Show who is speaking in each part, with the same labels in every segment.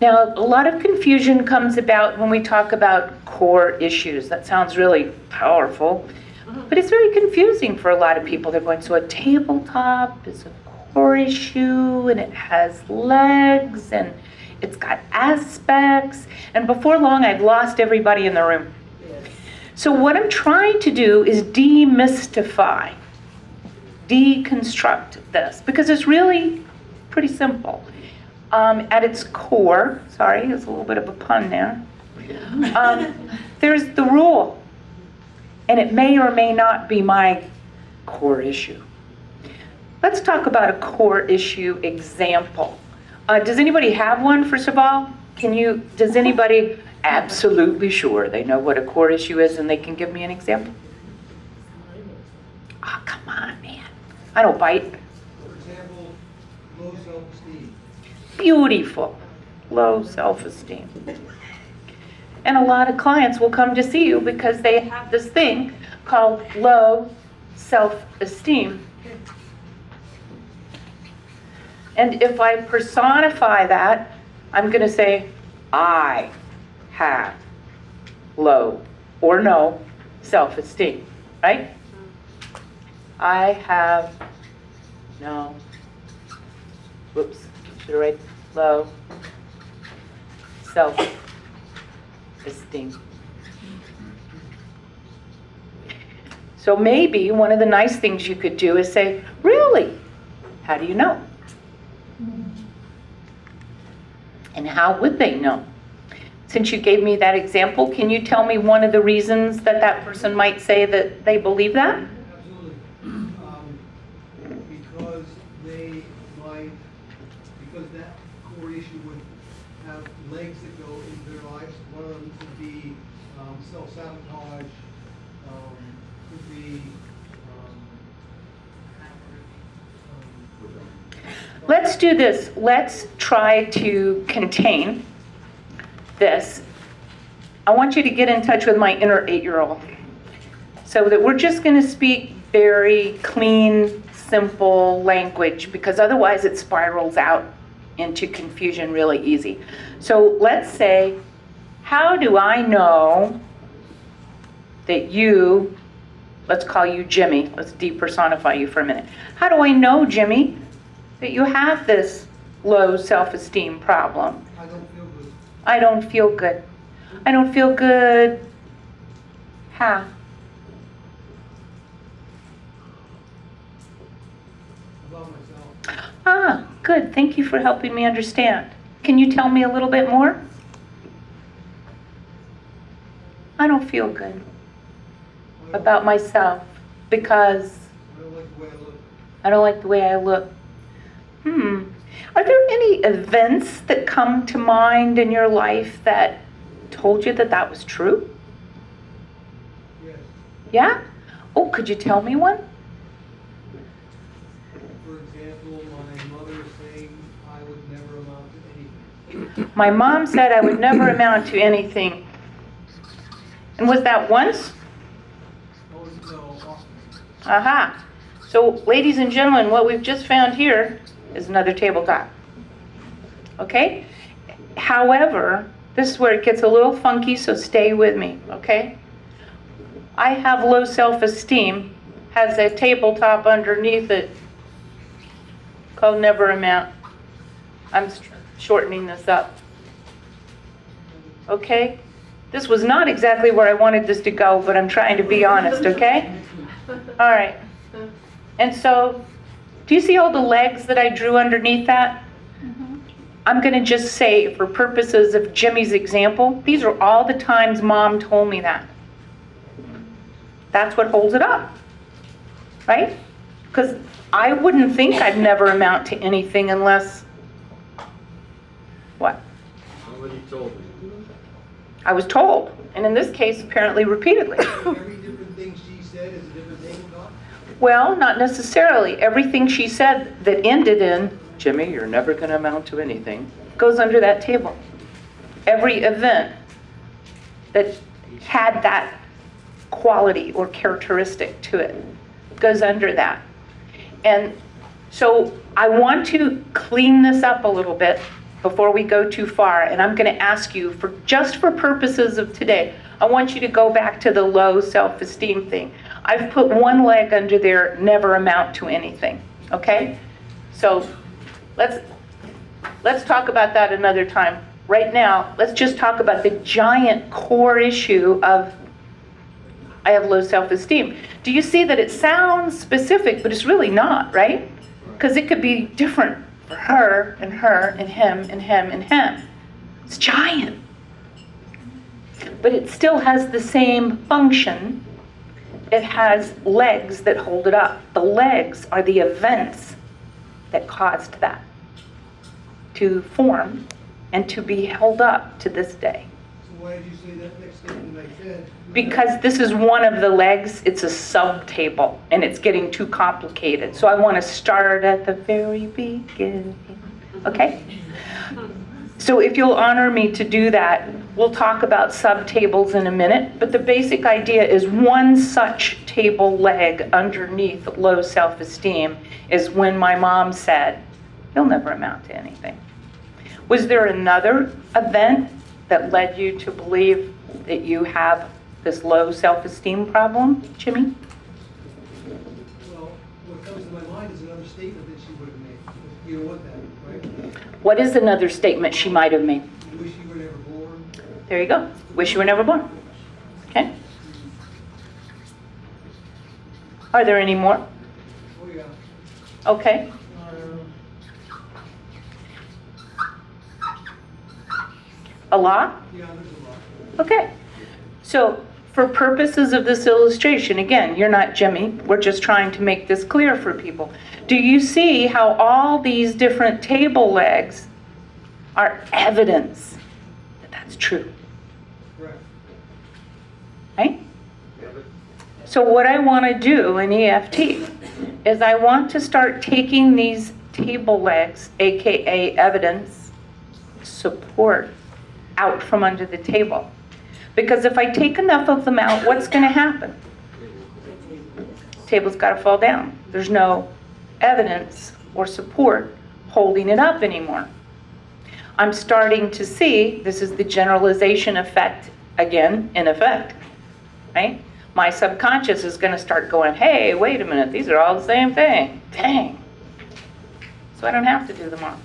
Speaker 1: Now, a lot of confusion comes about when we talk about core issues. That sounds really powerful, but it's very confusing for a lot of people. They're going, so a tabletop is a core issue and it has legs and it's got aspects. And before long, I've lost everybody in the room. So, what I'm trying to do is demystify, deconstruct this, because it's really pretty simple. Um, at its core, sorry, there's a little bit of a pun there, um, there's the rule. And it may or may not be my core issue. Let's talk about a core issue example. Uh, does anybody have one, first of all? Can you, does anybody absolutely sure they know what a core issue is and they can give me an example? Oh, come on, man. I don't bite.
Speaker 2: For example, low self-esteem.
Speaker 1: Beautiful. Low self-esteem. And a lot of clients will come to see you because they have this thing called low self-esteem. And if I personify that, I'm going to say, I have low or no self-esteem, right? I have no, whoops, I write low self-esteem. So maybe one of the nice things you could do is say, really? How do you know? And how would they know? Since you gave me that example, can you tell me one of the reasons that that person might say that they believe that?
Speaker 2: Absolutely. Um, Because they might, because that core issue would have legs that go into their lives. One of them could be self-sabotage, um, could be, um,
Speaker 1: Let's do this. Let's try to contain this. I want you to get in touch with my inner eight-year-old so that we're just going to speak very clean, simple language because otherwise it spirals out into confusion really easy. So let's say, how do I know that you, let's call you Jimmy, let's depersonify you for a minute. How do I know, Jimmy, that you have this low self-esteem problem?
Speaker 2: I don't feel good
Speaker 1: I don't feel good. I don't feel good. How?
Speaker 2: about myself.
Speaker 1: Ah, good. Thank you for helping me understand. Can you tell me a little bit more? I don't feel good about myself because
Speaker 2: I don't like the way I look.
Speaker 1: Hmm. Are there any events that come to mind in your life that told you that that was true?
Speaker 2: Yes.
Speaker 1: Yeah? Oh, could you tell me one?
Speaker 2: For example, my mother saying I would never amount to anything.
Speaker 1: My mom said I would never amount to anything. And was that once? Aha. So, ladies and gentlemen, what we've just found here is another tabletop. Okay? However, this is where it gets a little funky, so stay with me, okay? I have low self-esteem, has a tabletop underneath it called Never Amount. I'm shortening this up. Okay? This was not exactly where I wanted this to go, but I'm trying to be honest, okay? All right. And so, do you see all the legs that I drew underneath that? Mm-hmm. I'm going to just say, for purposes of Jimmy's example, these are all the times mom told me that. That's what holds it up, right? Because I wouldn't think I'd never amount to anything unless, what?
Speaker 3: Somebody told me.
Speaker 1: I was told, and in this case, apparently repeatedly.
Speaker 2: Every different thing she said is a different tabletop?
Speaker 1: Well, not necessarily. Everything she said that ended in, Jimmy, you're never going to amount to anything, goes under that table. Every event that had that quality or characteristic to it goes under that. And so I want to clean this up a little bit before we go too far, and I'm going to ask you for just for purposes of today, I want you to go back to the low self-esteem thing. I've put one leg under there, never amount to anything, okay? So let's let's talk about that another time. Right now, let's just talk about the giant core issue of I have low self-esteem. Do you see that it sounds specific, but it's really not, right? Because it could be different for her and her and him and him and him. It's giant. But it still has the same function. It has legs that hold it up. The legs are the events that caused that to form and to be held up to this day.
Speaker 2: So why did you say that next statement like that?
Speaker 1: Because this is one of the legs, it's a subtable, and it's getting too complicated. So I want to start at the very beginning, okay? So if you'll honor me to do that, we'll talk about subtables in a minute, but the basic idea is one such table leg underneath low self-esteem is when my mom said, you'll never amount to anything. Was there another event that led you to believe that you have this low self-esteem problem, Jimmy?
Speaker 2: Well, what comes to my mind is another statement that she would have made. You know what that?
Speaker 1: What is another statement she might have made?
Speaker 2: Wish you were never born.
Speaker 1: There you go. Wish you were never born. Okay? Are there any more?
Speaker 2: Oh, yeah.
Speaker 1: Okay. Uh, a lot?
Speaker 2: Yeah, there's a lot.
Speaker 1: Okay. So for purposes of this illustration, again, you're not Jimmy, we're just trying to make this clear for people. Do you see how all these different table legs are evidence that that's true, right? So what I want to do in EFT is I want to start taking these table legs, AKA evidence, support, out from under the table. Because if I take enough of them out, what's going to happen? Table's got to fall down. There's no evidence or support holding it up anymore. I'm starting to see, this is the generalization effect, again, in effect, right? My subconscious is going to start going, hey, wait a minute, these are all the same thing. Dang. So I don't have to do them all.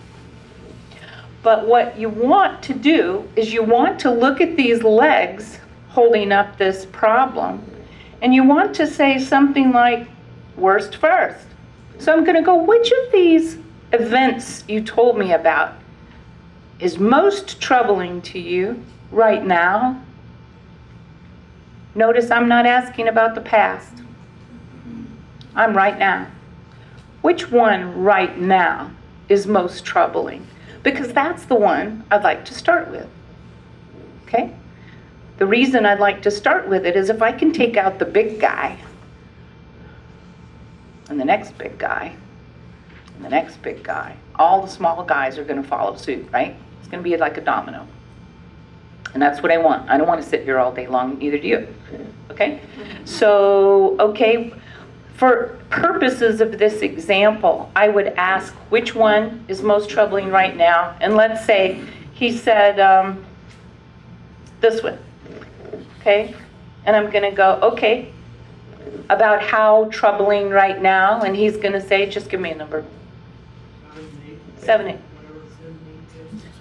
Speaker 1: But what you want to do is you want to look at these legs holding up this problem, and you want to say something like, worst first. So I'm going to go, which of these events you told me about is most troubling to you right now? Notice I'm not asking about the past. I'm right now. Which one right now is most troubling? Because that's the one I'd like to start with. Okay? The reason I'd like to start with it is if I can take out the big guy, and the next big guy, and the next big guy, all the small guys are going to follow suit, right? It's going to be like a domino. And that's what I want. I don't want to sit here all day long, neither do you. Okay? So, okay, for purposes of this example, I would ask which one is most troubling right now. And let's say he said um, this one. Okay? And I'm going to go, okay, about how troubling right now. And he's going to say, just give me a number.
Speaker 2: Seven, eight.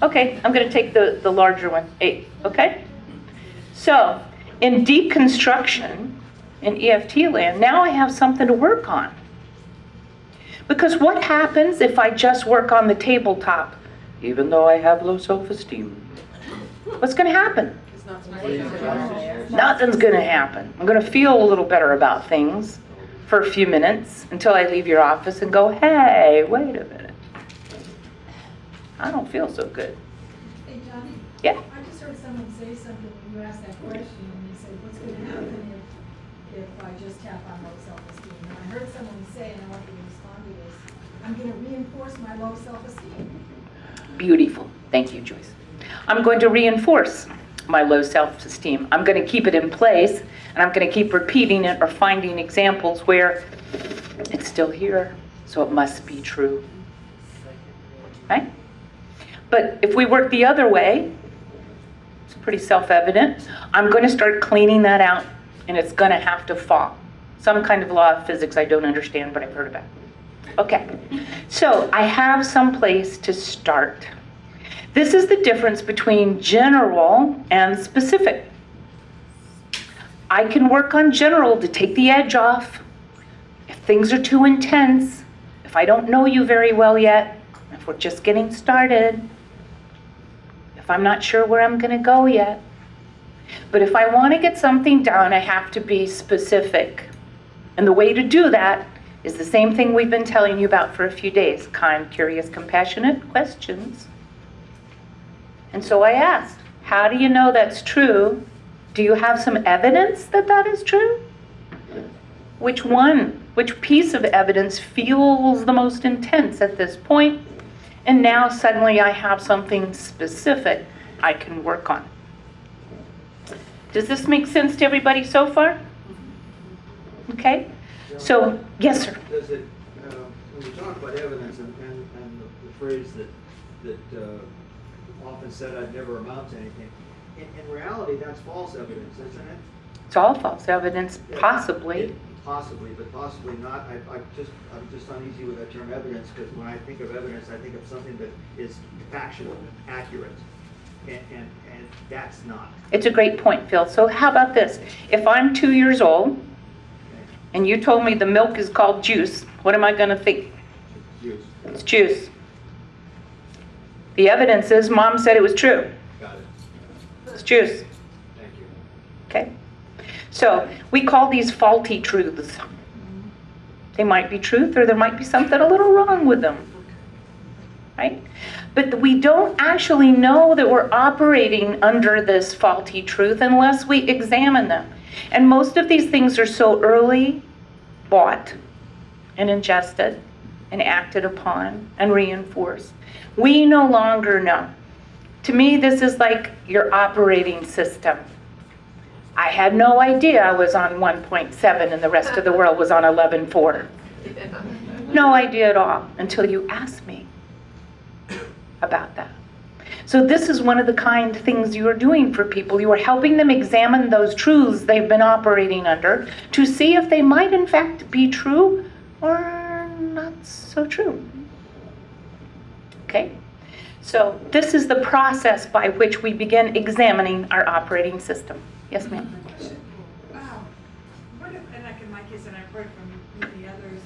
Speaker 1: Okay, I'm going to take the, the larger one, eight, okay? So, in deconstruction, in EFT land, now I have something to work on. Because what happens if I just work on the tabletop, even though I have low self-esteem? What's going to happen? Nothing's going to happen. I'm going to feel a little better about things for a few minutes until I leave your office and go, hey, wait a minute. I don't feel so good.
Speaker 4: Hey, Johnny?
Speaker 1: Yeah.
Speaker 4: I just heard someone say something when you asked that question, and they said, what's gonna happen if, if I just tap on low self-esteem? And I heard someone say, and I want you to respond to this, I'm gonna reinforce my low self-esteem.
Speaker 1: Beautiful. Thank you, Joyce. I'm going to reinforce my low self-esteem. I'm going to keep it in place, and I'm going to keep repeating it or finding examples where it's still here, so it must be true. Right? But if we work the other way, it's pretty self-evident. I'm going to start cleaning that out, and it's going to have to fall. Some kind of law of physics I don't understand, but I've heard about. Okay, so I have some place to start. This is the difference between general and specific. I can work on general to take the edge off. If things are too intense, if I don't know you very well yet, if we're just getting started, if I'm not sure where I'm going to go yet. But if I want to get something done, I have to be specific. And the way to do that is the same thing we've been telling you about for a few days kind, curious, compassionate questions. And so I asked, How do you know that's true? Do you have some evidence that that is true? Which one, which piece of evidence feels the most intense at this point? And now suddenly I have something specific I can work on. Does this make sense to everybody so far? Okay? So, yes, sir.
Speaker 3: Does it, uh, when you talk about evidence and, and, and the- the phrase that, that, uh, often said I'd never amount to anything, in, in reality, that's false evidence, isn't it?
Speaker 1: It's all false evidence,
Speaker 3: It-
Speaker 1: possibly.
Speaker 3: it- Possibly, but possibly not. I, I just, I'm just uneasy with that term evidence, because when I think of evidence, I think of something that is factual, accurate, and, and, and that's not.
Speaker 1: It's a great point, Phil. So how about this? If I'm two years old and you told me the milk is called juice, what am I going to think?
Speaker 3: Use,
Speaker 1: It's juice. The evidence is mom said it was true.
Speaker 3: got it.
Speaker 1: It's juice.
Speaker 3: Thank you.
Speaker 1: Okay? So we call these faulty truths. They might be truth or there might be something a little wrong with them. Right? But we don't actually know that we're operating under this faulty truth unless we examine them. And most of these things are so early bought and ingested and acted upon and reinforced. We no longer know. To me, this is like your operating system. I had no idea I was on 1.7 and the rest of the world was on 11.4. No idea at all until you asked me about that. So this is one of the kind things you are doing for people. You are helping them examine those truths they've been operating under to see if they might in fact be true or so true. Okay? So this is the process by which we begin examining our operating system. Yes, ma'am?
Speaker 5: Wow. What if, and like in my case, and I've heard from many others,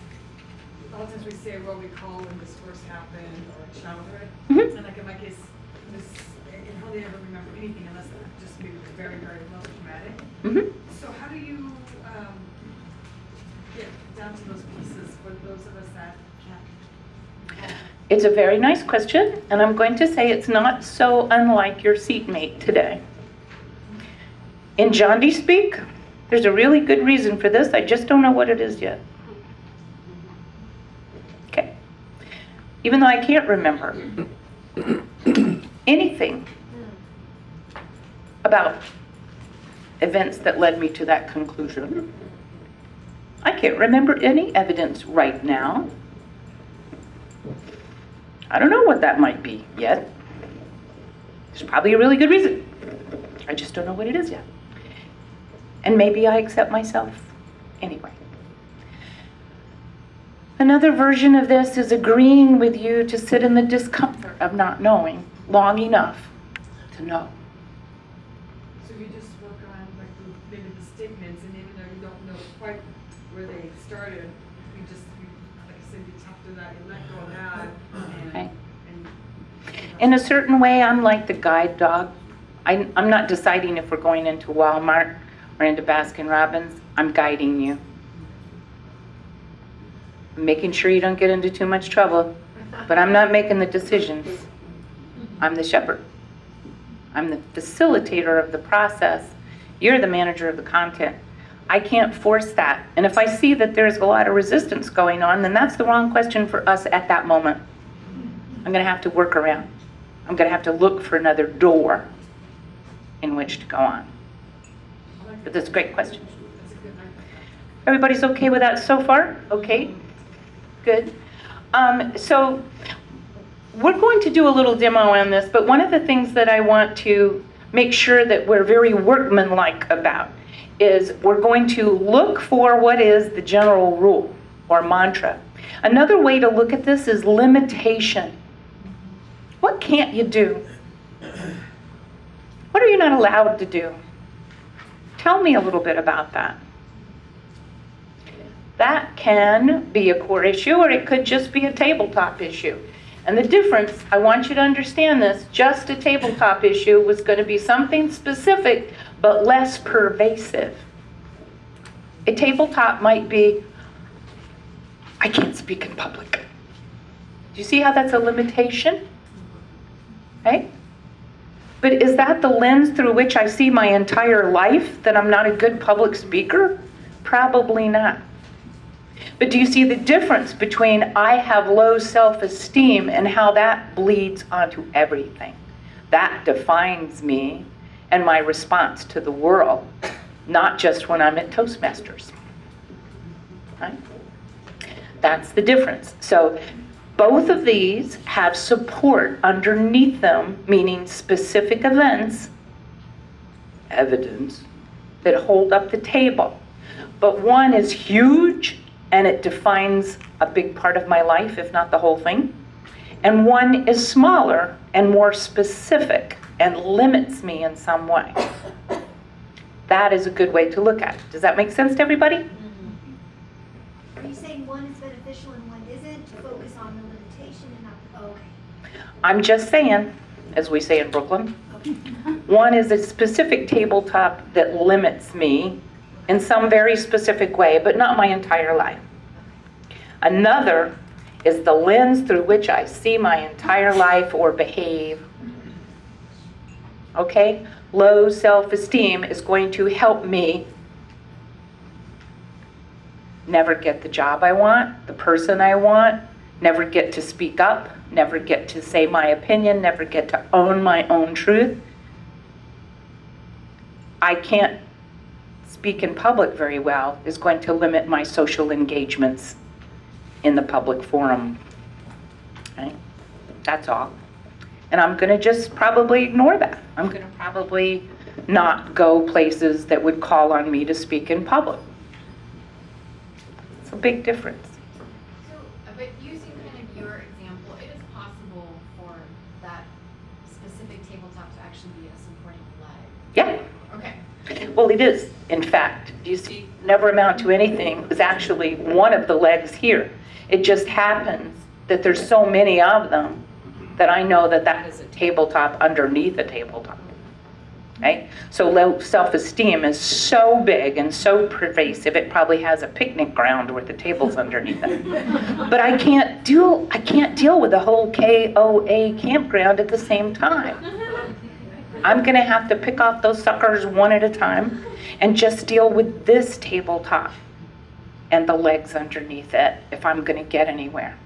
Speaker 5: a lot of times we say what we call when this first happened or childhood.
Speaker 1: Mhm.
Speaker 5: And like in my case, this, and hardly ever remember anything unless just maybe very, very low traumatic.
Speaker 1: hmm
Speaker 5: So how do you, um,
Speaker 1: It's a very nice question, and I'm going to say it's not so unlike your seatmate today. In Jondi speak, there's a really good reason for this. I just don't know what it is yet. Okay. Even though I can't remember anything about events that led me to that conclusion, I can't remember any evidence right now. I don't know what that might be yet. There's probably a really good reason. I just don't know what it is yet. And maybe I accept myself anyway. Another version of this is agreeing with you to sit in the discomfort of not knowing long enough to know.
Speaker 5: Where they started, you just, you, like I said, you talk to that, you let go of that
Speaker 1: Okay.
Speaker 5: and, and.
Speaker 1: In a certain way, I'm like the guide dog. I, I'm not deciding if we're going into Walmart or into Baskin Robbins. I'm guiding you. I'm making sure you don't get into too much trouble, but I'm not making the decisions. I'm the shepherd. I'm the facilitator of the process. You're the manager of the content. I can't force that. And if I see that there's a lot of resistance going on, then that's the wrong question for us at that moment. I'm going to have to work around. I'm going to have to look for another door in which to go on. But that's a great question. Everybody's okay with that so far? Okay, good. Um, so we're going to do a little demo on this, but one of the things that I want to make sure that we're very workmanlike about is we're going to look for what is the general rule or mantra. Another way to look at this is limitation. What can't you do? What are you not allowed to do? Tell me a little bit about that. That can be a core issue or it could just be a tabletop issue. And the difference, I want you to understand this, just a tabletop issue was going to be something specific but less pervasive. A tabletop might be, I can't speak in public. Do you see how that's a limitation? Right? But is that the lens through which I see my entire life, that I'm not a good public speaker? Probably not. But do you see the difference between I have low self-esteem and how that bleeds onto everything? That defines me and my response to the world, not just when I'm at Toastmasters. Right? That's the difference. So both of these have support underneath them, meaning specific events, evidence, that hold up the table. But one is huge and it defines a big part of my life, if not the whole thing. And one is smaller and more specific and limits me in some way. That is a good way to look at it. Does that make sense to everybody? Mm-hmm.
Speaker 6: Are you saying one is beneficial and one isn't? Focus on the limitation and not, oh, okay.
Speaker 1: I'm just saying, as we say in Brooklyn,
Speaker 6: Okay.
Speaker 1: one is a specific tabletop that limits me in some very specific way, but not my entire life. Another is the lens through which I see my entire life or behave. Okay? Low self-esteem is going to help me never get the job I want, the person I want, never get to speak up, never get to say my opinion, never get to own my own truth. I can't speak in public very well is going to limit my social engagements in the public forum. Right? That's all. And I'm going to just probably ignore that. I'm going to probably not go places that would call on me to speak in public. It's a big difference.
Speaker 7: So, but using kind of your example, it is possible for that specific tabletop to actually be a supporting leg.
Speaker 1: Yeah.
Speaker 7: Okay.
Speaker 1: Well, it is, in fact. Do you see, never amount to anything is actually one of the legs here. It just happens that there's so many of them that I know that that is a tabletop underneath a tabletop. Right? So low self-esteem is so big and so pervasive, it probably has a picnic ground with the tables underneath it. But I can't deal, I can't deal with the whole KOA campground at the same time. I'm gonna have to pick off those suckers one at a time and just deal with this tabletop and the legs underneath it if I'm gonna get anywhere.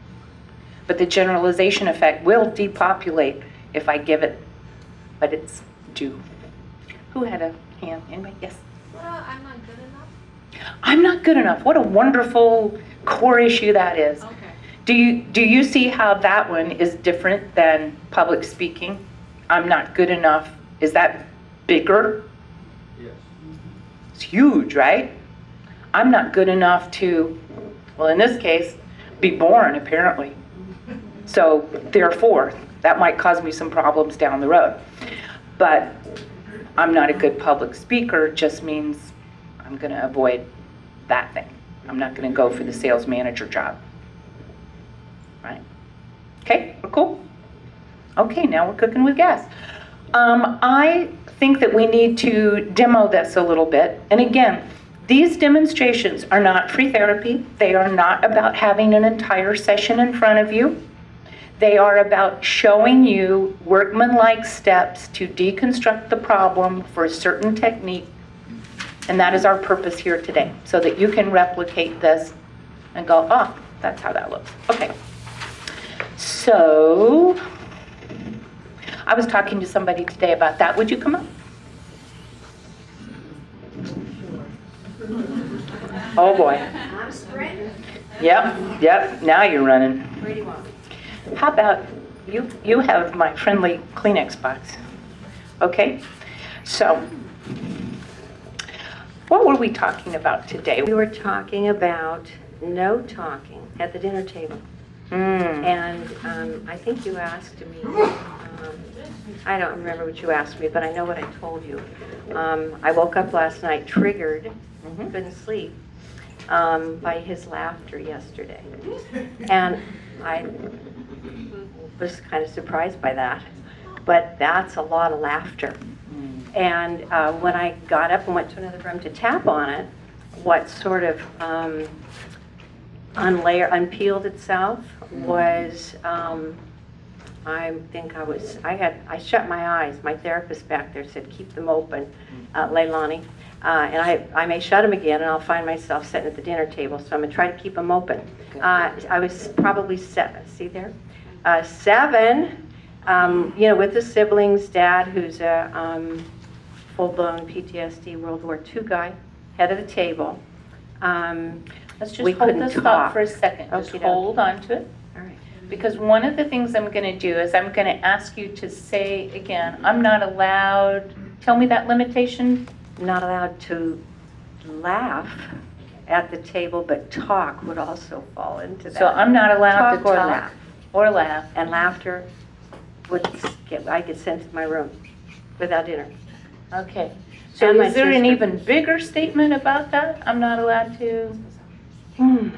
Speaker 1: But the generalization effect will depopulate if I give it but it's due. Who had a hand? Anybody? Yes.
Speaker 7: What about I'm not good enough?
Speaker 1: I'm not good enough. What a wonderful core issue that is.
Speaker 7: Okay.
Speaker 1: Do you, do you see how that one is different than public speaking? I'm not good enough. Is that bigger?
Speaker 3: Yes.
Speaker 1: It's huge, right? I'm not good enough to, well, in this case, be born, apparently. So therefore, that might cause me some problems down the road. But I'm not a good public speaker just means I'm going to avoid that thing. I'm not going to go for the sales manager job. Right? Okay, we're cool? Okay, now we're cooking with gas. Um, I think that we need to demo this a little bit. And again, these demonstrations are not free therapy. They are not about having an entire session in front of you. They are about showing you workmanlike steps to deconstruct the problem for a certain technique. And that is our purpose here today, so that you can replicate this and go, oh, that's how that looks. Okay. So, I was talking to somebody today about that. Would you come up? Oh, boy.
Speaker 6: I'm sprinting.
Speaker 1: Yep, yep, now you're running.
Speaker 6: Where do you want?
Speaker 1: How about You, you have my friendly Kleenex box. Okay? So, what were we talking about today?
Speaker 8: We were talking about no talking at the dinner table.
Speaker 1: Hmm.
Speaker 8: And um, I think you asked me, um, I don't remember what you asked me, but I know what I told you. Um, I woke up last night triggered,
Speaker 1: Mhm.
Speaker 8: couldn't sleep, um, by his laughter yesterday. And I was kind of surprised by that, but that's a lot of laughter. And uh, when I got up and went to another room to tap on it, what sort of um, unlayer, unpeeled itself was, um, I think I was, I had, I shut my eyes. My therapist back there said, keep them open, uh, Leilani. Uh, and I, I may shut them again and I'll find myself sitting at the dinner table, so I'm gonna try to keep them open. Uh, I was probably seven, see there? Uh, seven, um, you know, with the siblings, dad, who's a um, full-blown PTSD World War II guy, head of the table. Um,
Speaker 1: Let's
Speaker 8: we
Speaker 1: just hold
Speaker 8: couldn't
Speaker 1: this thought
Speaker 8: talk.
Speaker 1: for a second. Just
Speaker 8: Okey-doke.
Speaker 1: hold on to it.
Speaker 8: All right.
Speaker 1: Because one of the things I'm going to do is I'm going to ask you to say again, I'm not allowed, tell me that limitation.
Speaker 8: Not allowed to laugh at the table, but talk would also fall into that.
Speaker 1: So I'm not allowed to
Speaker 8: Talk or laugh.
Speaker 1: Or laugh.
Speaker 8: And laughter would get, I get sent to my room without dinner.
Speaker 1: Okay. So
Speaker 8: And my
Speaker 1: is there an
Speaker 8: sister.
Speaker 1: even bigger statement about that? I'm not allowed to?
Speaker 8: Hmm.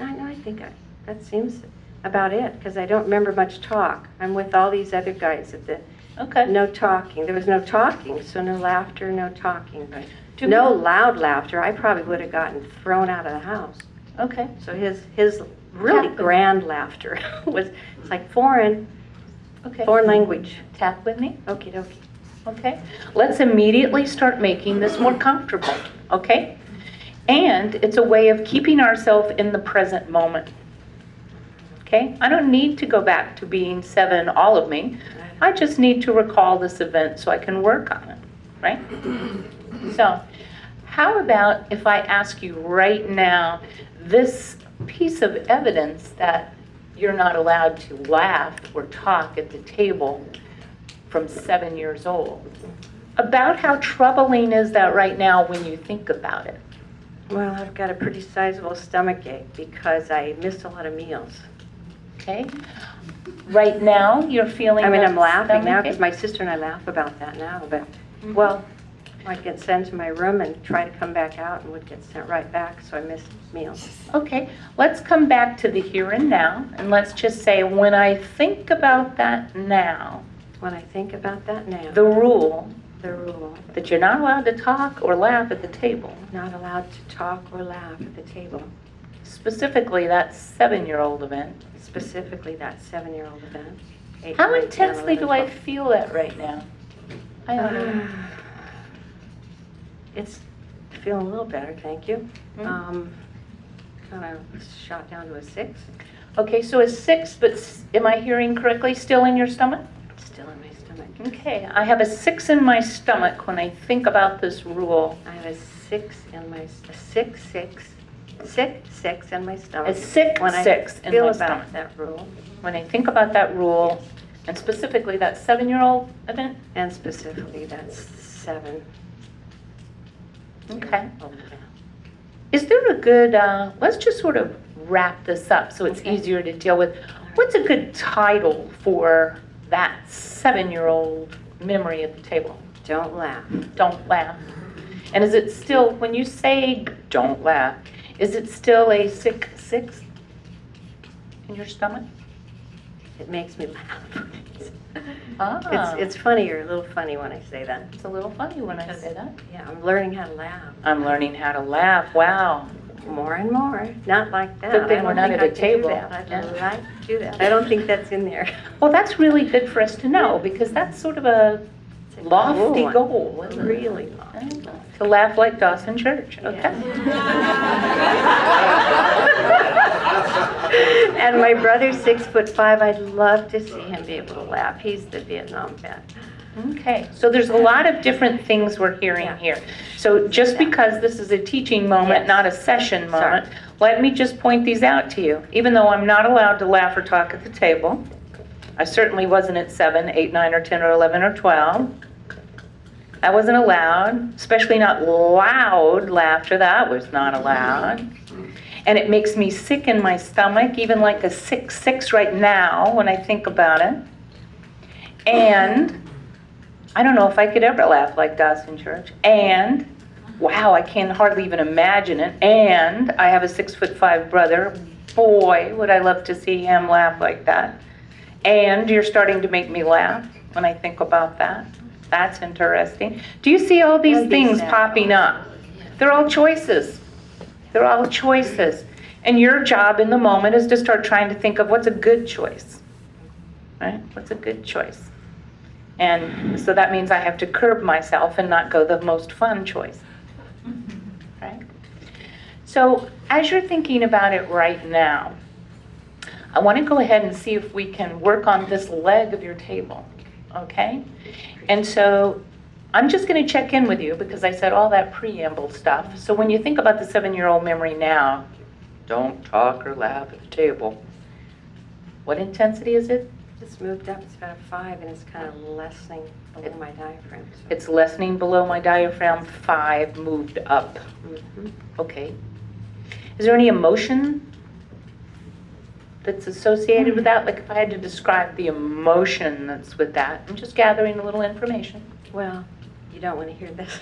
Speaker 8: I know, I think I, that seems about it, because I don't remember much talk. I'm with all these other guys at the,
Speaker 1: Okay.
Speaker 8: no talking. There was no talking, so no laughter, no talking, but
Speaker 1: Do
Speaker 8: no loud laughter. I probably would have gotten thrown out of the house.
Speaker 1: Okay.
Speaker 8: So his, his really
Speaker 1: Tap
Speaker 8: grand laughter was, it's like foreign,
Speaker 1: Okay.
Speaker 8: foreign language.
Speaker 1: Tap with me.
Speaker 8: Okie dokie.
Speaker 1: Okay, let's immediately start making this more comfortable, okay? And it's a way of keeping ourselves in the present moment. Okay, I don't need to go back to being seven, all of me. I just need to recall this event so I can work on it, right? So, how about if I ask you right now, this piece of evidence that you're not allowed to laugh or talk at the table from seven years old. About how troubling is that right now when you think about it?
Speaker 8: Well, I've got a pretty sizable stomach ache because I missed a lot of meals.
Speaker 1: Okay? Right now, you're feeling
Speaker 8: I mean, I'm laughing now because my sister and I laugh about that now, but,
Speaker 1: Mhm.
Speaker 8: well, I'd get sent to my room and try to come back out and would get sent right back, so I missed meals.
Speaker 1: Okay, let's come back to the here and now, and let's just say, when I think about that now,
Speaker 8: When I think about that now,
Speaker 1: the rule
Speaker 8: the rule,
Speaker 1: that you're not allowed to talk or laugh at the table,
Speaker 8: not allowed to talk or laugh at the table,
Speaker 1: specifically that seven-year-old event,
Speaker 8: specifically that seven-year-old event. eight,
Speaker 1: how
Speaker 8: nine, 10,
Speaker 1: intensely do
Speaker 8: 11,
Speaker 1: I feel that right now? I don't know.
Speaker 8: 12. It's feeling a little better, thank you.
Speaker 1: Mm.
Speaker 8: Um, Kind of shot down to a six,
Speaker 1: Okay, so a six, but s- am I hearing correctly, still in your stomach?
Speaker 8: still in my stomach.
Speaker 1: Okay, I have a six in my stomach when I think about this rule.
Speaker 8: I have a six in my, a six, six, six, six in my stomach.
Speaker 1: A sick
Speaker 8: When I
Speaker 1: six in
Speaker 8: feel
Speaker 1: my
Speaker 8: about
Speaker 1: stomach.
Speaker 8: that rule,
Speaker 1: When I think about that rule, and specifically that seven-year-old event,
Speaker 8: and specifically that's seven.
Speaker 1: Okay. Is there a good, uh, let's just sort of wrap this up so it's
Speaker 8: Okay.
Speaker 1: easier to deal with. What's a good title for that seven-year-old memory at the table?
Speaker 8: Don't laugh.
Speaker 1: Don't laugh. And is it still, when you say don't laugh, is it still a sick six in your stomach?
Speaker 8: It makes me laugh.
Speaker 1: Ah,
Speaker 8: It's, it's funnier, a little funny when I say that.
Speaker 1: it's a little funny when I say that.
Speaker 8: Yeah, I'm learning how to laugh
Speaker 1: I'm learning how to laugh. Wow.
Speaker 8: more and more. Not like that.
Speaker 1: Good thing
Speaker 8: I
Speaker 1: we're
Speaker 8: don't
Speaker 1: not
Speaker 8: think
Speaker 1: at
Speaker 8: I
Speaker 1: a
Speaker 8: can do
Speaker 1: table.
Speaker 8: that. I'd
Speaker 1: Yeah.
Speaker 8: like to do that. I don't think that's in there.
Speaker 1: Well, that's really good for us to know because that's sort of a
Speaker 8: It's a
Speaker 1: lofty
Speaker 8: cool one.
Speaker 1: goal, isn't it?
Speaker 8: Really lofty.
Speaker 1: To laugh like Dawson Church, okay?
Speaker 8: And my brother's six foot five. I'd love to see him be able to laugh. He's the Vietnam vet.
Speaker 1: Okay, so there's a lot of different things we're hearing
Speaker 8: Yeah.
Speaker 1: here. So just
Speaker 8: Yeah.
Speaker 1: because this is a teaching moment,
Speaker 8: Yes.
Speaker 1: not a session
Speaker 8: Sorry.
Speaker 1: moment, let me just point these out to you. Even though I'm not allowed to laugh or talk at the table, I certainly wasn't at seven, eight, nine, or 10, or 11, or 12. That wasn't allowed, especially not loud laughter, that was not allowed. And it makes me sick in my stomach, even like a six, six right now when I think about it. And I don't know if I could ever laugh like Dawson Church. And wow, I can hardly even imagine it. And I have a six foot five brother. Boy, would I love to see him laugh like that. And you're starting to make me laugh when I think about that. That's interesting. Do you see all these things popping up? They're all choices. They're all choices. And your job in the moment is to start trying to think of what's a good choice. Right? What's a good choice? And so that means I have to curb myself and not go the most fun choice. Right? So as you're thinking about it right now, I want to go ahead and see if we can work on this leg of your table, okay? And so I'm just going to check in with you because I said all that preamble stuff. So when you think about the seven-year-old memory now, don't talk or laugh at the table. What intensity is it?
Speaker 8: It's moved up, it's about a five, and it's kind of lessening below my diaphragm. so-
Speaker 1: It's lessening below my diaphragm, five moved up.
Speaker 8: Mhm.
Speaker 1: Okay. Is there any emotion that's associated with hmm. that? Like if I had to describe the emotion that's with that, I'm just gathering a little information.
Speaker 8: Well, you don't want to hear this.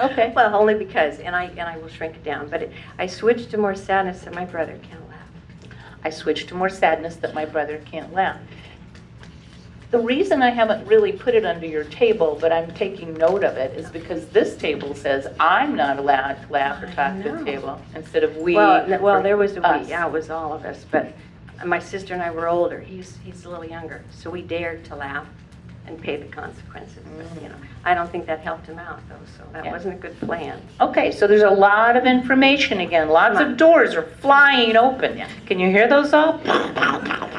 Speaker 1: Okay.
Speaker 8: Well, only because, and I, and I will shrink it down, but it- I switched to more sadness that my brother can't laugh.
Speaker 1: I switched to more sadness that my brother can't laugh. The reason I haven't really put it under your table, but I'm taking note of it, is because this table says I'm not allowed to laugh or talk to the table instead of we.
Speaker 8: Well, well, there was a
Speaker 1: us.
Speaker 8: we, yeah, it was all of us, but my sister and I were older, he's, he's a little younger, so we dared to laugh and pay the consequences, but, you know, I don't think that helped him out, though, so that
Speaker 1: Yeah.
Speaker 8: wasn't a good plan.
Speaker 1: Okay, so there's a lot of information again. Lots of doors are flying open. Can you hear those all?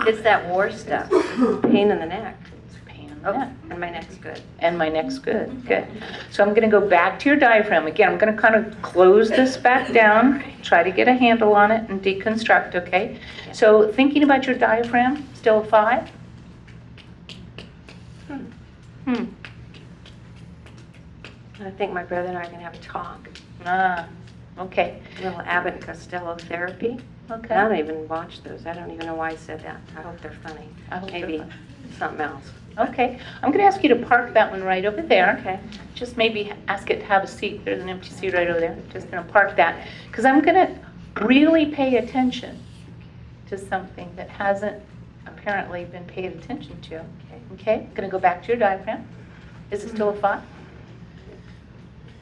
Speaker 8: It's that war stuff, pain in the neck. Oh,
Speaker 1: neck.
Speaker 8: and my neck's good.
Speaker 1: And my neck's good, good. So I'm gonna go back to your diaphragm. Again, I'm gonna kind of close this back down, try to get a handle on it and deconstruct, okay? So thinking about your diaphragm, still a five? Hmm, Hmm.
Speaker 8: I think my brother and I are gonna have a talk,
Speaker 1: ah, okay,
Speaker 8: a little Abbott and Costello therapy.
Speaker 1: Okay.
Speaker 8: I don't even watch those, I don't even know why I said that, I hope they're funny.
Speaker 1: I hope they're
Speaker 8: Maybe
Speaker 1: funny.
Speaker 8: something else.
Speaker 1: Okay, I'm gonna ask you to park that one right over there.
Speaker 8: Okay.
Speaker 1: Just maybe ask it to have a seat, there's an empty seat right over there, just gonna park that. Because I'm gonna really pay attention to something that hasn't apparently been paid attention to. Okay, okay gonna go back to your diaphragm. Is it still a five?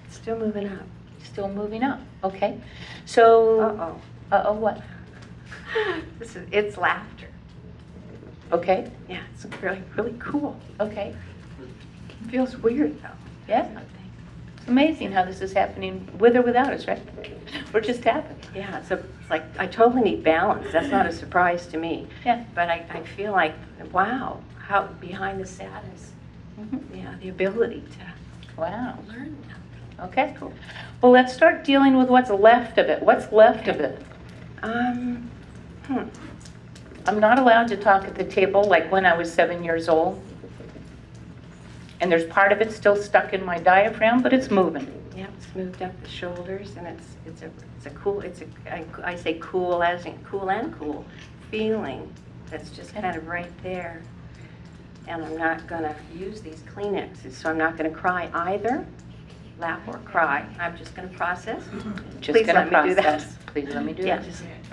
Speaker 8: Still moving up.
Speaker 1: Still moving up, okay. So,
Speaker 8: Uh-oh.
Speaker 1: uh-oh, what?
Speaker 8: This is, it's laughter.
Speaker 1: Okay,
Speaker 8: Yeah, it's really, really cool.
Speaker 1: okay,
Speaker 8: Feels weird, though.
Speaker 1: yeah. It's amazing how this is happening with or without us, right? We're just happening.
Speaker 8: Yeah, it's, a, it's like, I totally need balance. That's not a surprise to me.
Speaker 1: Yeah.
Speaker 8: But I, I feel like, wow, how, behind the sadness,
Speaker 1: Mhm.
Speaker 8: yeah, the ability to
Speaker 1: Wow.
Speaker 8: learn that.
Speaker 1: Okay. Well, let's start dealing with what's left of it. What's left of it?
Speaker 8: Um, hmm,
Speaker 1: I'm not allowed to talk at the table like when I was seven years old. And there's part of it still stuck in my diaphragm, but it's moving.
Speaker 8: yeah, it's moved up the shoulders, and it's, it's a, it's a cool, it's a, I, I say cool as in cool and cool feeling that's just kind of right there. And I'm not gonna use these Kleenexes, so I'm not gonna cry either, laugh or cry. I'm just gonna process.
Speaker 1: Just
Speaker 8: Please
Speaker 1: gonna
Speaker 8: let me do that.
Speaker 1: process. Please let me do
Speaker 8: Yeah,
Speaker 1: that.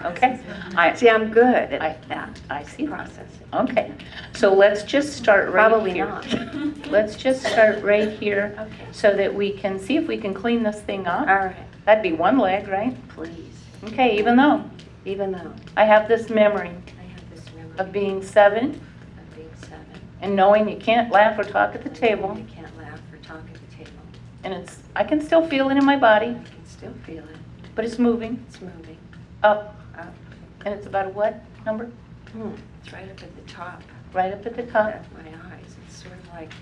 Speaker 1: Okay? I,
Speaker 8: see, I'm good
Speaker 1: I-
Speaker 8: at that,
Speaker 1: I see that.
Speaker 8: processing.
Speaker 1: Okay. So let's just start right
Speaker 8: Probably
Speaker 1: here.
Speaker 8: not.
Speaker 1: Let's just start right here
Speaker 8: Okay.
Speaker 1: so that we can see if we can clean this thing
Speaker 8: All
Speaker 1: up.
Speaker 8: right,
Speaker 1: That'd be one leg, right?
Speaker 8: please,
Speaker 1: Okay, even though
Speaker 8: even though
Speaker 1: I have this memory
Speaker 8: I have this memory
Speaker 1: of being seven
Speaker 8: of being seven.
Speaker 1: and knowing you can't laugh or talk at the table.
Speaker 8: You can't laugh or talk at the table.
Speaker 1: And it's, I can still feel it in my body,
Speaker 8: I can still feel it.
Speaker 1: but it's moving
Speaker 8: It's moving
Speaker 1: up. And it's about a what number?
Speaker 8: Hmm, It's right up at the top
Speaker 1: Right up at the
Speaker 8: of
Speaker 1: top.
Speaker 8: my eyes. It's sort of like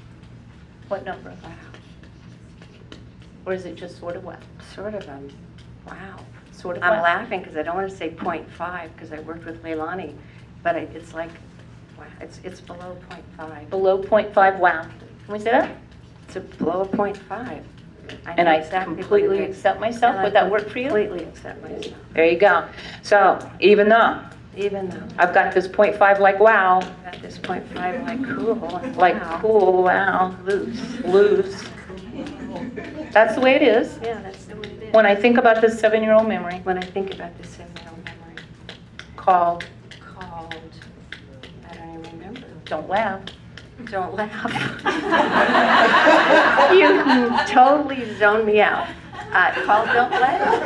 Speaker 1: What number?
Speaker 8: Wow.
Speaker 1: Or is it just sort of what?
Speaker 8: Sort of, um, wow.
Speaker 1: Sort of
Speaker 8: I'm
Speaker 1: what?
Speaker 8: laughing because I don't want to say .5 because I worked with Leilani, but I- it's like, wow, it's, it's below .5.
Speaker 1: Below .5, wow. Can we say that?
Speaker 8: It's a below a .5.
Speaker 1: And
Speaker 8: know
Speaker 1: I
Speaker 8: exactly what it
Speaker 1: completely
Speaker 8: is.
Speaker 1: accept myself?
Speaker 8: And I
Speaker 1: Would that work for you?
Speaker 8: Completely accept myself,
Speaker 1: There you go. So even though
Speaker 8: even though
Speaker 1: I've got this .5 like wow,
Speaker 8: at this .5, like cool, and
Speaker 1: like
Speaker 8: wow,
Speaker 1: cool, wow,
Speaker 8: Loose.
Speaker 1: loose. That's the way it is.
Speaker 8: Yeah, that's the way it is.
Speaker 1: When I think about this seven-year-old memory
Speaker 8: When I think about this seven-year-old memory
Speaker 1: called
Speaker 8: called, I don't even remember.
Speaker 1: Don't Laugh,
Speaker 8: Don't laugh. You totally zoned me out. Uh, called Don't Laugh.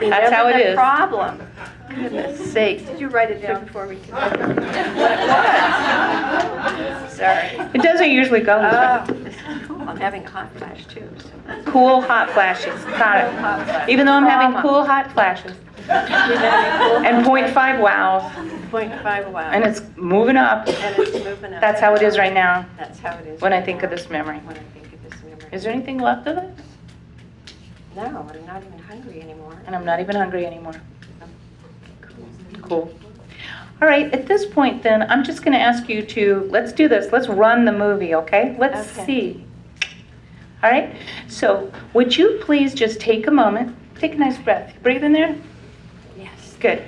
Speaker 1: That's how it is.
Speaker 8: problem. Goodness sakes, did you write it down for me? What it was? Sorry.
Speaker 1: It doesn't usually go this
Speaker 8: Oh,
Speaker 1: way.
Speaker 8: cool. I'm having a hot flash too, so.
Speaker 1: Cool hot flashes, got it. Even though I'm having cool hot flashes. And .5 wows,
Speaker 8: Point five, wow.
Speaker 1: and it's moving up.
Speaker 8: And it's moving up.
Speaker 1: That's how it is right now,
Speaker 8: That's how it is.
Speaker 1: when I
Speaker 8: right
Speaker 1: think of
Speaker 8: now,
Speaker 1: this memory.
Speaker 8: When I think of this memory.
Speaker 1: Is there anything left of it?
Speaker 8: No, I'm not even hungry anymore.
Speaker 1: And I'm not even hungry anymore.
Speaker 8: Cool.
Speaker 1: Cool. All right, at this point then, I'm just going to ask you to, let's do this, let's run the movie, okay? Let's
Speaker 8: Okay.
Speaker 1: see. All right, so would you please just take a moment, take a nice breath. Breathe in there.
Speaker 8: Yes.
Speaker 1: Good.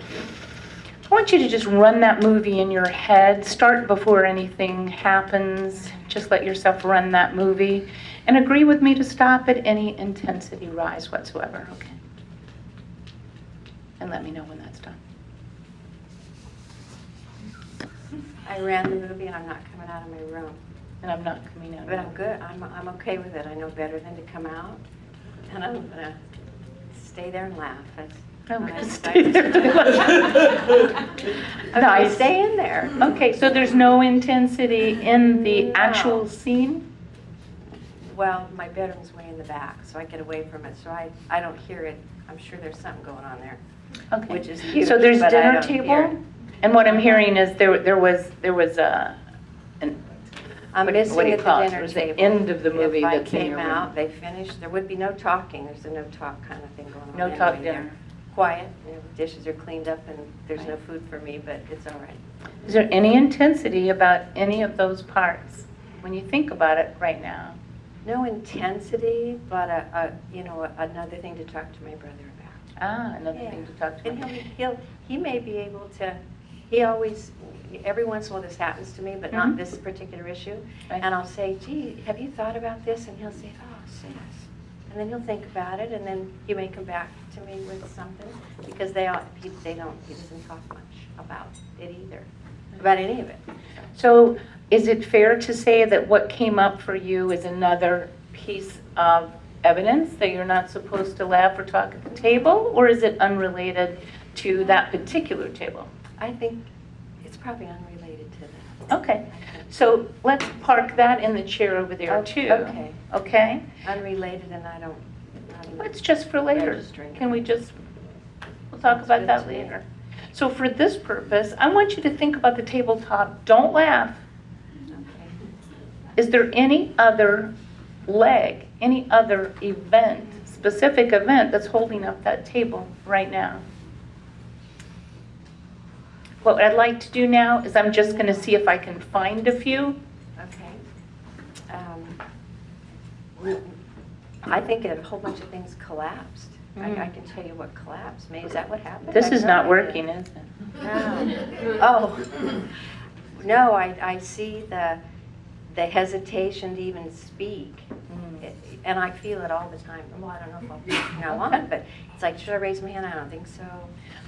Speaker 1: I want you to just run that movie in your head. Start before anything happens. Just let yourself run that movie. And agree with me to stop at any intensity rise whatsoever, okay? And let me know when that's done.
Speaker 8: I ran the movie and I'm not coming out of my room.
Speaker 1: And I'm not coming out.
Speaker 8: But I'm good. I'm, I'm okay with it. I know better than to come out. And I'm gonna stay there and laugh. That's-
Speaker 1: I'm
Speaker 8: I-
Speaker 1: gonna
Speaker 8: I-
Speaker 1: stay there.
Speaker 8: Okay,
Speaker 1: Nice.
Speaker 8: stay in there.
Speaker 1: Okay, so there's no intensity in the
Speaker 8: No.
Speaker 1: actual scene?
Speaker 8: Well, my bedroom's way in the back, so I get away from it, so I, I don't hear it. I'm sure there's something going on there.
Speaker 1: Okay.
Speaker 8: Which is huge,
Speaker 1: So there's
Speaker 8: but I
Speaker 1: dinner
Speaker 8: don't hear
Speaker 1: table?
Speaker 8: it.
Speaker 1: And what I'm hearing is there, there was, there was a, an,
Speaker 8: I'm
Speaker 1: What do- what
Speaker 8: missing
Speaker 1: do you
Speaker 8: at the
Speaker 1: call it?
Speaker 8: dinner
Speaker 1: was the
Speaker 8: table.
Speaker 1: end of the movie
Speaker 8: If I
Speaker 1: that's
Speaker 8: came
Speaker 1: room.
Speaker 8: out, they finished, there would be no talking. There's a no talk kind of thing going on.
Speaker 1: No
Speaker 8: anyway
Speaker 1: talk
Speaker 8: there.
Speaker 1: dinner.
Speaker 8: Quiet, you know, dishes are cleaned up and there's no food for me, but it's all right.
Speaker 1: is there any intensity about any of those parts? When you think about it right now?
Speaker 8: No intensity, but a, a, you know, another thing to talk to my brother about.
Speaker 1: Ah, another
Speaker 8: Yeah.
Speaker 1: thing to talk to
Speaker 8: And he'll, he'll, he may be able to, he always, every once in a while this happens to me, but not
Speaker 1: Mhm.
Speaker 8: this particular issue.
Speaker 1: Right.
Speaker 8: And I'll say, gee, have you thought about this? And he'll say, oh, sis. And then he'll think about it, and then he may come back to me with something, because they all, he, they don't, he doesn't talk much about it either, about any of it.
Speaker 1: So is it fair to say that what came up for you is another piece of evidence that you're not supposed to laugh or talk at the table? Or is it unrelated to that particular table?
Speaker 8: I think it's probably unrelated to that.
Speaker 1: Okay, so let's park that in the chair over there
Speaker 8: O-
Speaker 1: too.
Speaker 8: okay.
Speaker 1: Okay?
Speaker 8: Unrelated, and I don't, even-
Speaker 1: It's just for later.
Speaker 8: Registering.
Speaker 1: Can we just, we'll talk about
Speaker 8: good
Speaker 1: that
Speaker 8: to me.
Speaker 1: later. So for this purpose, I want you to think about the tabletop. Don't laugh.
Speaker 8: okay.
Speaker 1: Is there any other leg, any other event, specific event that's holding up that table right now? What I'd like to do now is I'm just going to see if I can find a few.
Speaker 8: Okay. Um, I think a whole bunch of things collapsed. I, I
Speaker 1: Mm.
Speaker 8: can tell you what collapsed. Maybe is that what happened?
Speaker 1: This
Speaker 8: I
Speaker 1: is not working, is it?
Speaker 8: No. Oh, no, I, I see the, the hesitation to even speak.
Speaker 1: Mm.
Speaker 8: It- And I feel it all the time. Well, I don't know if I'll speak from now on, but it's like, should I raise my hand? I don't think so.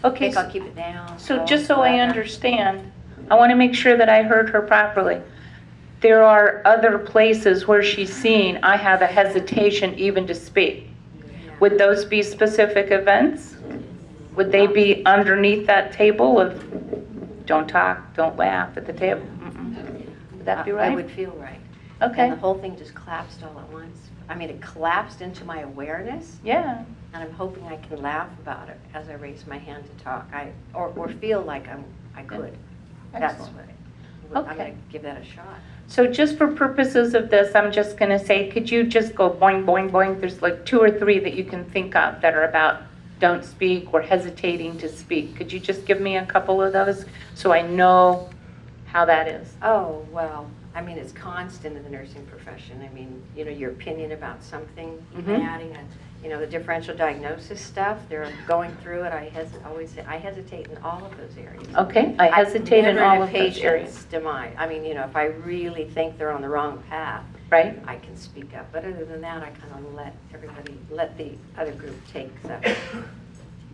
Speaker 8: I
Speaker 1: Okay,
Speaker 8: think I'll keep it down.
Speaker 1: so just so I understand, I want to make sure that I heard her properly. There are other places where she's seen, I have a hesitation even to speak.
Speaker 8: Yeah.
Speaker 1: Would those be specific events? Would they be underneath that table of, don't talk, don't laugh at the table? Mm-mm. Would that be
Speaker 8: I- I would feel right.
Speaker 1: Okay,
Speaker 8: And the whole thing just collapsed all at once. I mean, it collapsed into my awareness,
Speaker 1: yeah,
Speaker 8: and I'm hoping I can laugh about it as I raise my hand to talk. I, or, or feel like I'm, I could. That's
Speaker 1: Excellent.
Speaker 8: what, I- I'm gonna give that a shot.
Speaker 1: So just for purposes of this, I'm just going to say, could you just go boing, boing, boing? There's like two or three that you can think of that are about don't speak or hesitating to speak. Could you just give me a couple of those so I know how that is?
Speaker 8: Oh, well, I mean, it's constant in the nursing profession. I mean, you know, your opinion about something, even
Speaker 1: Mhm.
Speaker 8: adding a, you know, the differential diagnosis stuff, they're going through it. I hes, always say, I hesitate in all of those areas.
Speaker 1: Okay, I hesitate in all of those areas,
Speaker 8: demise. I mean, you know, if I really think they're on the wrong path,
Speaker 1: right?
Speaker 8: I can speak up. But other than that, I kind of let everybody, let the other group take the,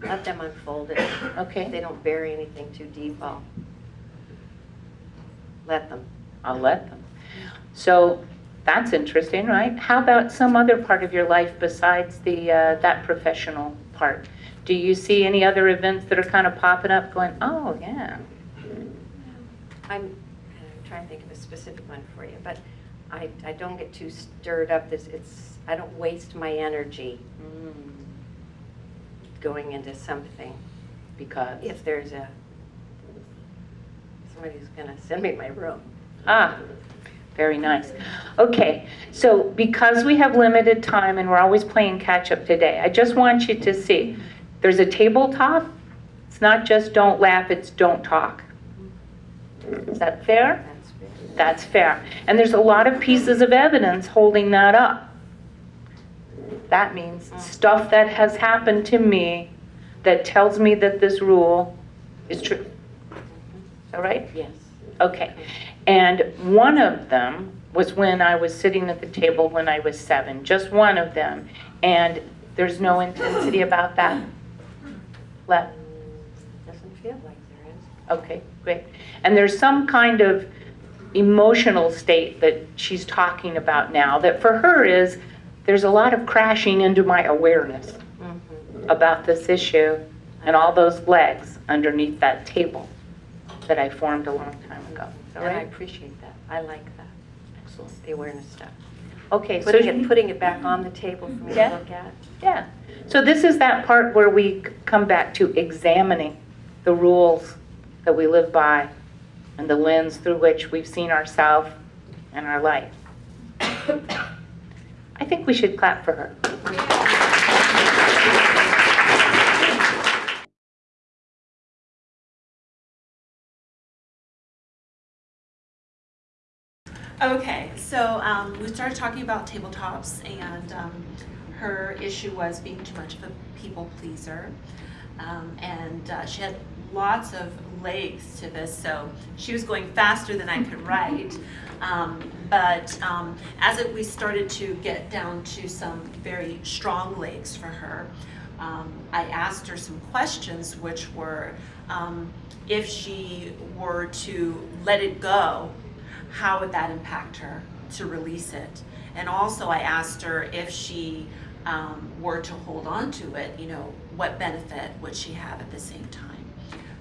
Speaker 8: let them unfold it. If
Speaker 1: Okay,
Speaker 8: they don't bury anything too deep, I'll let them.
Speaker 1: I'll let them. So that's interesting, right? How about some other part of your life besides the, uh, that professional part? Do you see any other events that are kind of popping up going, oh, yeah?
Speaker 8: I'm, I'm trying to think of a specific one for you, but I, I don't get too stirred up. This, it's, I don't waste my energy
Speaker 1: Mm,
Speaker 8: going into something.
Speaker 1: Because,
Speaker 8: If there's a, somebody's gonna send me my room.
Speaker 1: ah, very nice. Okay, so because we have limited time and we're always playing catch-up today, I just want you to see, there's a tabletop. It's not just don't laugh, it's don't talk. Is that fair?
Speaker 8: That's
Speaker 1: fair. And there's a lot of pieces of evidence holding that up. That means stuff that has happened to me that tells me that this rule is true. That right?
Speaker 8: Yes.
Speaker 1: Okay. And one of them was when I was sitting at the table when I was seven, just one of them. And there's no intensity about that left.
Speaker 8: Doesn't feel like there is.
Speaker 1: Okay, great. And there's some kind of emotional state that she's talking about now that for her is there's a lot of crashing into my awareness
Speaker 8: Mhm.
Speaker 1: about this issue and all those legs underneath that table that I formed a long time ago. Is
Speaker 8: And I
Speaker 1: right?
Speaker 8: appreciate that. I like that,
Speaker 1: Excellent.
Speaker 8: the awareness stuff.
Speaker 1: Okay, so
Speaker 8: Putting it,
Speaker 1: you-
Speaker 8: putting it back on the table for me to
Speaker 1: Yeah.
Speaker 8: look at.
Speaker 1: Yeah. So this is that part where we c- come back to examining the rules that we live by and the lens through which we've seen ourselves and our life. I think we should clap for her.
Speaker 9: Okay, so um, we started talking about tabletops, and um, her issue was being too much of a people pleaser. Um, and uh, she had lots of legs to this, so she was going faster than I could write. Um, but um, as it, we started to get down to some very strong legs for her, um, I asked her some questions, which were um, if she were to let it go, how would that impact her to release it? And also I asked her if she um, were to hold on to it, you know, what benefit would she have at the same time?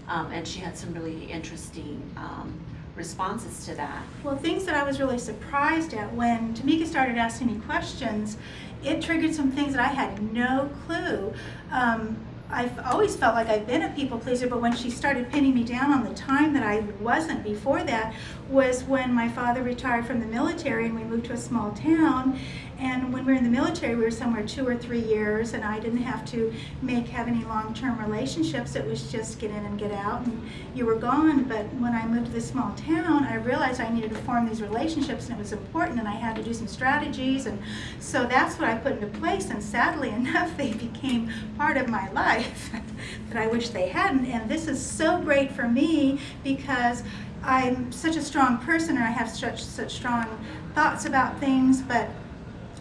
Speaker 9: Um, and she had some really interesting um, responses to that.
Speaker 10: Well, things that I was really surprised at when Tamika started asking me questions, it triggered some things that I had no clue. Um, I've always felt like I've been a people pleaser, but when she started pinning me down on the time that I wasn't before that was when my father retired from the military and we moved to a small town. And when we were in the military, we were somewhere two or three years, and I didn't have to make have any long-term relationships. It was just get in and get out, and you were gone. But when I moved to this small town, I realized I needed to form these relationships, and it was important, and I had to do some strategies, and so that's what I put into place. And sadly enough, they became part of my life that I wish they hadn't. And this is so great for me because I'm such a strong person, and I have such such strong thoughts about things, but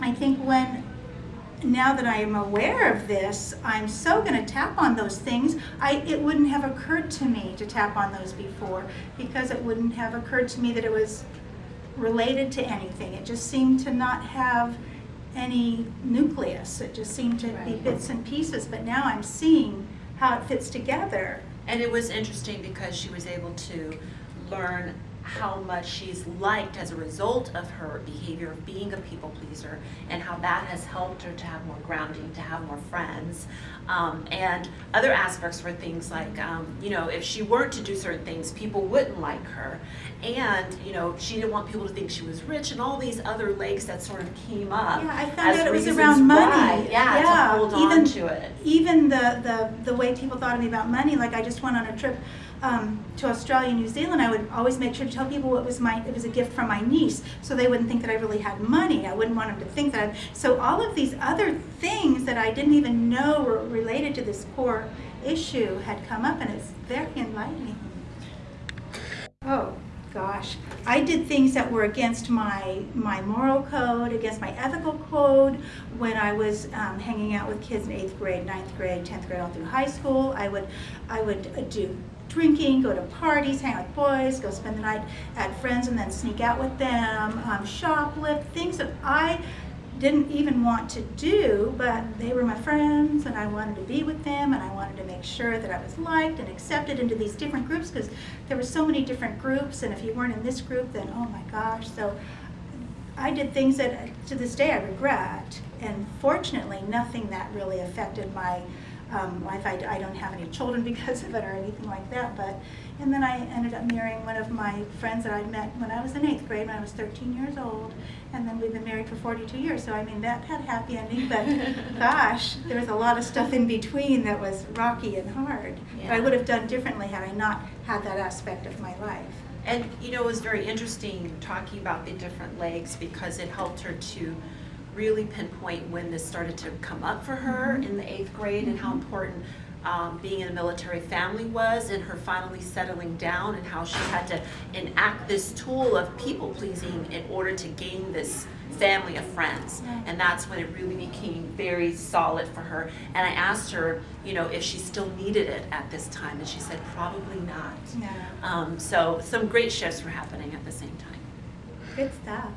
Speaker 10: I think when now that I am aware of this, I'm so going to tap on those things. I it wouldn't have occurred to me to tap on those before because it wouldn't have occurred to me that it was related to anything. It just seemed to not have any nucleus. It just seemed to be bits and pieces. But now I'm seeing how it fits together.
Speaker 9: And it was interesting because she was able to learn how much she's liked as a result of her behavior of being a people pleaser and how that has helped her to have more grounding, to have more friends. Um, and other aspects were things like, um, you know, if she weren't to do certain things, people wouldn't like her. And, you know, she didn't want people to think she was rich and all these other legs that sort of came up.
Speaker 10: Yeah, I found out it was around money.
Speaker 9: why, Yeah, to hold on
Speaker 10: even-
Speaker 9: to it.
Speaker 10: Even the, the, the way people thought of me about money, like I just went on a trip um, to Australia and New Zealand, I would always make sure to tell people it was my, it was a gift from my niece, so they wouldn't think that I really had money. I wouldn't want them to think that. I, so all of these other things that I didn't even know were related to this core issue had come up, and it's very enlightening. Oh, gosh. I did things that were against my, my moral code, against my ethical code. When I was um, hanging out with kids in eighth grade, ninth grade, 10th grade, all through high school, I would, I would do drinking, go to parties, hang out with boys, go spend the night at friends and then sneak out with them, um, shoplift, things that I didn't even want to do, but they were my friends and I wanted to be with them and I wanted to make sure that I was liked and accepted into these different groups because there were so many different groups and if you weren't in this group then oh my gosh. So I did things that to this day I regret and fortunately nothing that really affected my um, life. I, I don't have any children because of it or anything like that. But and then I ended up marrying one of my friends that I'd met when I was in eighth grade when I was 13 years old, and then we've been married for 42 years. So I mean that had a happy ending. But gosh, there was a lot of stuff in between that was rocky and hard. But I would have done differently had I not had that aspect of my life.
Speaker 9: And, you know, it was very interesting talking about the different legs because it helped her to really pinpoint when this started to come up for her in the eighth grade and how important um, being in a military family was and her finally settling down and how she had to enact this tool of people pleasing in order to gain this family of friends. And that's when it really became very solid for her. And I asked her, you know, if she still needed it at this time, and she said probably not.
Speaker 10: Yeah.
Speaker 9: Um, so some great shifts were happening at the same time.
Speaker 10: Good stuff.